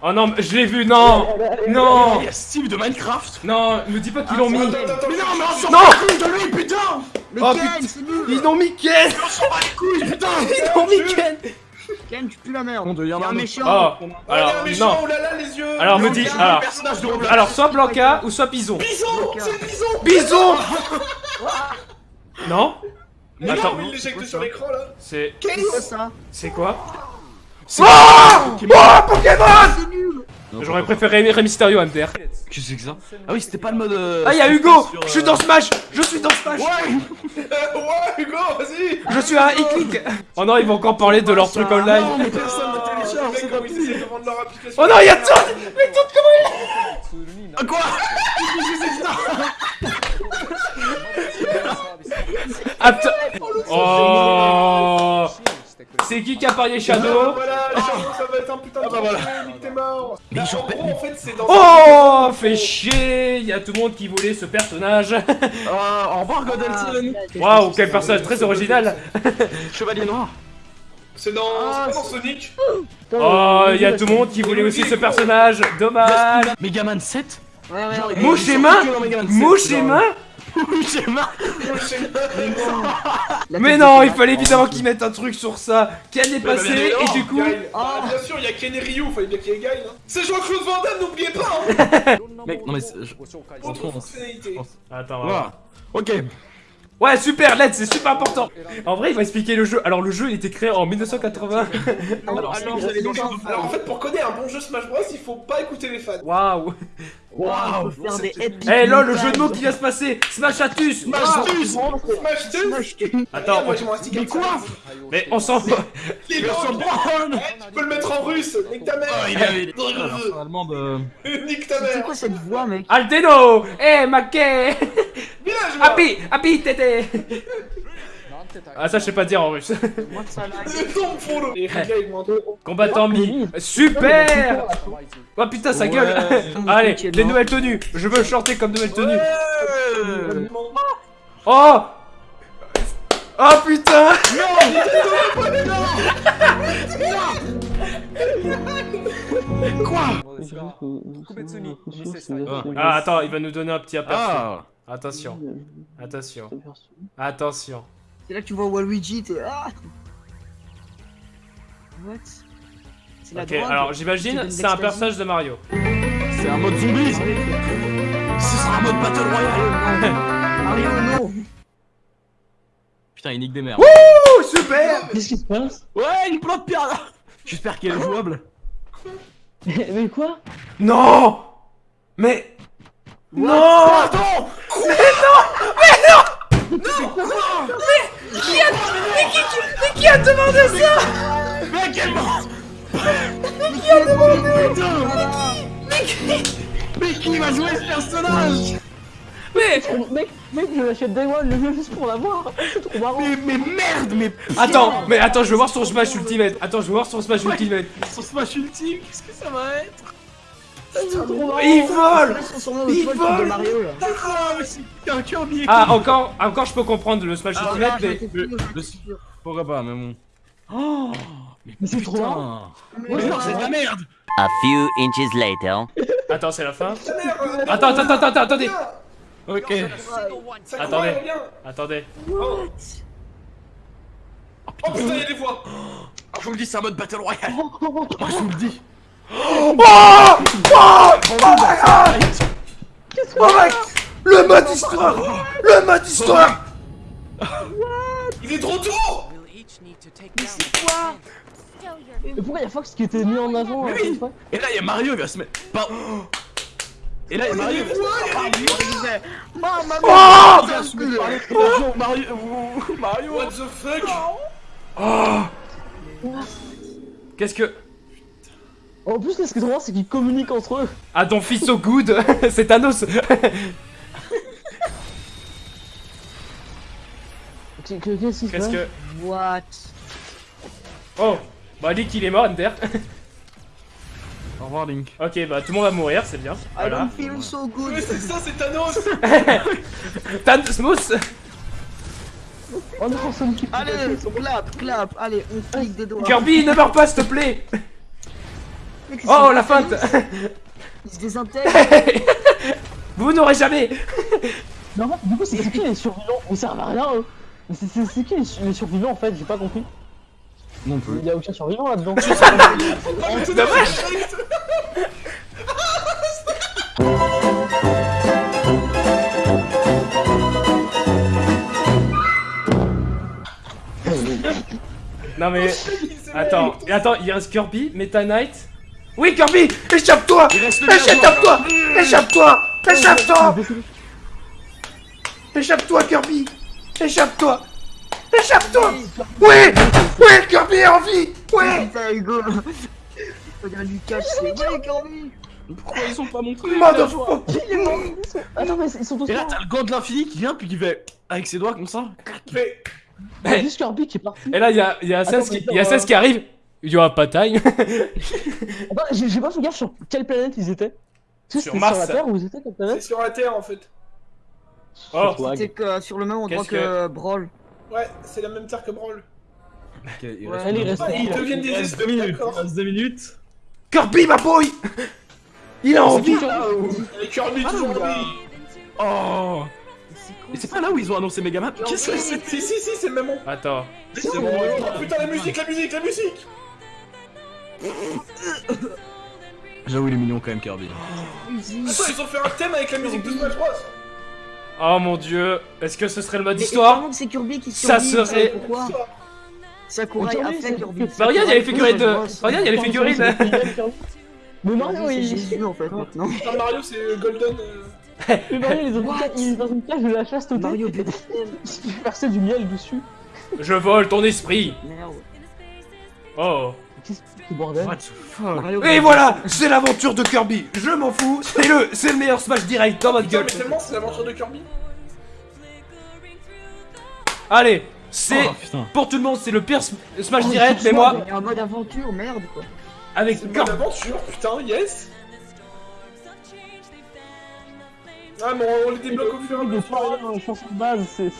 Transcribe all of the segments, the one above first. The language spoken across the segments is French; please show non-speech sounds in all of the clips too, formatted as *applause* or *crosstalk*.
Oh non, mais je l'ai vu, non. Non. Il y a Steve de Minecraft. Non, me dis pas qu'ils l'ont mis. Mais non, mais on s'en Non bat les couilles de lui, putain. Mais Oh, Ken, putain. c'est nul. Ils ont mis Ken. On s'en bat les couilles, putain. *laughs* Ils ont mis Ken. Ken, tu pues la merde. On devient Y'a un un méchant. Oh Oh, il y a Alors, un méchant, non. oh là là, les yeux. Alors, me Non, dis- alors-. Alors, soit Blanca ou soit Bison. Bison C'est Bison. Bison. *laughs* *laughs* Non. Mais Attends. non, mais il l'éjecte sur l'écran, là. C'est... Quel est ça? C'est quoi? Oh Oh Pokémon C'est J'aurais préféré Rey Mysterio MDR. Qu'est-ce que c'est que ça? Ah oui, c'était pas le mode... euh, Ah, y'a Hugo Je suis dans Smash Je suis dans Smash Ouais, *laughs* Hugo, vas-y. Je suis à e-click Oh non, ils vont encore parler de leur truc online. Non, mais personne ne Ah, télécharge, c'est comme leur application. Oh non, y'a Toad Mais Toad, comment il Ah, Quoi? Attends. Oh C'est qui qui a parié Ah, Shadow Voilà, ça va être un putain de Ah, bah, voilà. t'es mort. Mais Bah, En gros, en fait, c'est dans... Oh Fait chier Y'a tout le monde qui voulait ce personnage. Ah, Au revoir, Godelson Waouh, quel personnage très original. *laughs* Chevalier Noir. C'est dans... Ah, c'est pas dans Sonic Oh, y'a tout le monde qui voulait aussi ce personnage. Dommage. Megaman 7 Ouais, ouais, Genre, ouais. il- Mouche ils et sont main que dans Megaman 7, Mouche et genre. main Mouche et main La Mais non, il fallait évidemment qu'ils mettent un truc sur ça Ken est passé, et du coup... Oh. Bah, Bien sûr, il y a Ken et Ryu, fallait bien qu'il y ait Guile hein. C'est Jean-Claude Van Damme, n'oubliez pas hein. *laughs* Mec, non mais... Attends. Ok. Ouais, super, let's, c'est super important En vrai, il va expliquer le jeu. Alors, le jeu, il était créé en 1980. Alors, vous allez dans le- Alors, en fait, pour connaître un bon jeu Smash Bros, il faut pas écouter les fans Waouh Waouh, Eh lol, le jeu de mots qui vient se passer. Smash Atus Smash Smash Smash 2 Smash Attends, Mais quoi mais on s'en va. Les Brown. Eh, Tu peux le mettre en russe Nique ta mère. Ah, il avait euh... *laughs* Nique ta C'est quoi cette voix, mec Aldeno. Eh, Mackey Happy Happy tété Ah, ça, je sais pas dire en russe. Monte Combattant mi. Super Oh putain, sa gueule. Allez, les nouvelles tenues. Je veux chanter comme nouvelle tenue Ouais. Oh Oh putain. Ah, attends, il va nous donner un petit aperçu. Ah. Attention, attention, attention. C'est là que tu vois Waluigi, t'es. Ah What? C'est la Ok, drogue. alors j'imagine, c'est un personnage de Mario. C'est un mode zombie. Ce sera un mode Battle Royale. *laughs* Mario, non Putain, il nique des merdes. Oh, super. Qu'est-ce qui se passe? Ouais, il plante pierre. J'espère qu'elle est jouable. Mais quoi? Non. Mais... Non. Pardon Qui a demandé ça Mais quel mort Mais qui va jouer ce personnage Mais... Mec, mec, je l'achète Day One le jeu juste pour l'avoir. C'est trop marrant. Mais, mais merde, mais Attends, mais attends, je veux voir son Smash Ultimate. Attends, je veux voir son Smash Ultimate. son Smash Ultime, qu'est-ce que ça va être. Il vole Il vole. Ah, un Kirby Ah, encore, encore je peux comprendre le Smash Ah, Ultimate, mais... Pourquoi pas, mais bon. Oh Mais c'est trop. Putain Mais non, c'est de la merde A few inches later. Attends, c'est la fin Attends, attends, attends, attends, attendez Ok. Attendez. Attendez. Oh Oh putain, il y a des voix Ah, je vous le dis, c'est un mode Battle Royale Moi, je vous le dis Oh Oh Oh Oh my Le mode histoire Le mode histoire Il est de retour Mais pourquoi y'a Fox qui était mis en avant Mais euh, oui. fois Et là, il y a Mario, il va se mettre... Par- Et là, Mario. Oh Mario, Mario, Mario What the fuck Oh Qu'est-ce que... En plus, là, ce qui est marrant, c'est qu'ils communiquent entre eux. Ah, ton fils so good *laughs* C'est Thanos *laughs* Qu'est- que- Qu'est-ce que... What? Oh Bah, Link, il est mort, Ender. *laughs* Au revoir, Link. ok, bah, tout le monde va mourir, c'est bien. I Voilà. don't feel so good Mais c'est ça, c'est Thanos Thanos Mousse Oh non, Sonic qui Allez, clap, clap, allez, on clique des doigts Kirby, ne meurs pas, s'il te plaît Mec, Oh la feinte *laughs* Il se désintègre. *laughs* Vous n'aurez jamais *laughs* fait, du coup, c'est c'est qui les survivants? Ils servent à rien, eux. Mais c'est- qui les, su- les survivants en fait? J'ai pas compris. Non plus. Il y a aucun survivant là-dedans. C'est dommage Non mais... Attends, attends, il reste Kirby, Meta Knight... Oui Kirby Échappe-toi. Échappe-toi. Échappe-toi. Échappe-toi. Échappe-toi. Kirby. Échappe-toi. Échappe-toi. Oui Oui Kirby est en vie. Hugo. Regarde Lucas, c'est. Ouais, Kirby. Pourquoi ils sont pas montrés Motherfucker Il est mort Attends, mais ils sont tous Et là, t'as le gant de l'infini qui vient, puis qui fait avec ses doigts comme ça. Mais Il y a juste Kirby qui est parti. Et là, il y a, il y a Attends, Assas qui, y a attends, Assas qui arrive. Il y aura pas de time. Attends, j'ai pas fait gaffe sur quelle planète ils étaient. Que Sur c'était Mars. Sur la Terre ou ils étaient quelle c'est planète sur la terre en fait. Oh. Que sur le même endroit Qu'est-ce que Brawl. Ouais, c'est la même terre que Brawl. Ok, il Ouais, reste Allez, reste- Ah, ils il deviennent des minutes. Il d'accord. reste deux minutes. Kirby, ma boy Il a envie Et Kirby toujours en vie. Oh Et c'est pas là où ils ont annoncé Megaman Qu'est-ce que c'est Si, si, si, c'est le même. Attends. C'est bon, Oh putain, la musique, la musique, la musique J'avoue, il est mignon quand même, Kirby. Attends, ils ont fait un thème avec la musique de Smash Bros. Oh mon dieu. Est-ce que ce serait le mode histoire c'est Kirby qui Ça serait- Pourquoi Sakura Mais a Kirby, fait c'est- Kirby. Bah regarde, il y a les figurines de... Regarde, il y a les figurines. Mais Mario, Mario, c'est il... Jésus en fait maintenant. Mario, c'est Golden. euh, *laughs* Mais Mario, il est dans une cage- il est dans une cage de la chasteté. Mario et *laughs* BDM. Il du miel dessus. Je vole ton esprit. Merde. Oh. Qu'est-ce que c'est, bordel What the fuck Mario Et voilà, c'est l'aventure de Kirby. Je m'en fous. C'est le, c'est le meilleur Smash direct dans votre gueule. mais c'est l'aventure de Kirby. Allez, c'est Oh, pour tout le monde, c'est le pire Sm- Smash Oh, direct, mais moi un mode aventure, merde quoi. avec Kirby. bonne aventure, putain, yes Ah, mais on les débloque au fur et à mesure. fois, une chanson de base, c'est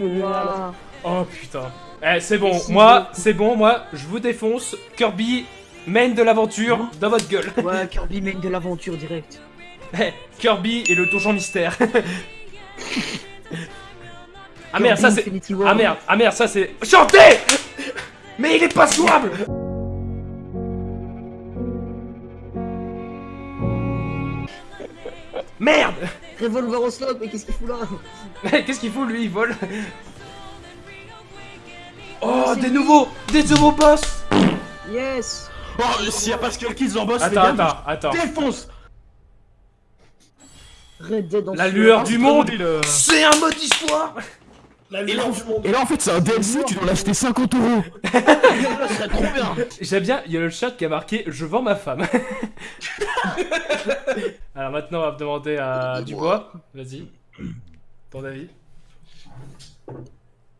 génial. Oh putain. Eh, c'est bon. Moi, c'est bon. Moi, je vous défonce. Kirby, main de l'aventure dans votre gueule. Ouais, Kirby mène de l'aventure direct. *laughs* Eh, Kirby et le donjon mystère. *laughs* ah merde, ça c'est. Ah merde, ah merde, ça c'est. Chantez Mais il est pas jouable *laughs* Merde Revolver au slot, mais qu'est-ce qu'il fout là? Mais Qu'est-ce qu'il fout lui? Il vole Oh, des nouveaux Des nouveaux boss Yes Oh, s'il y a Pascal Kids en boss, Attends, attends, attends. Défonce Red Dead en La lueur du monde le... C'est un mode histoire La Et là, lueur en- du monde. et là, en fait, c'est un DLC, tu dois l'acheter 50 euros. Ça serait trop bien. J'aime bien, il y a le chat qui a marqué Je vends ma femme. *laughs* Alors maintenant, on va demander à Dubois. Vas-y. Ton avis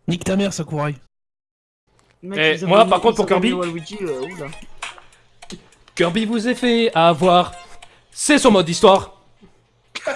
Nique ta mère, Sakurai. Mec, Eh, moi, par contre, pour Kirby- Waluigi, euh. Kirby vous est fait avoir. C'est son mode histoire. *laughs*